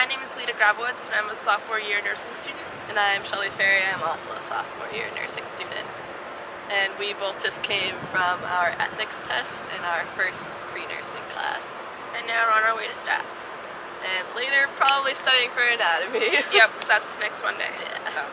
My name is Lita Grabowitz and I'm a sophomore year nursing student. And I'm Shelly Ferry, I'm also a sophomore year nursing student. And we both just came from our ethics test in our first pre-nursing class. And now we're on our way to stats. And later probably studying for anatomy. yep, that's next Monday. Yeah. So.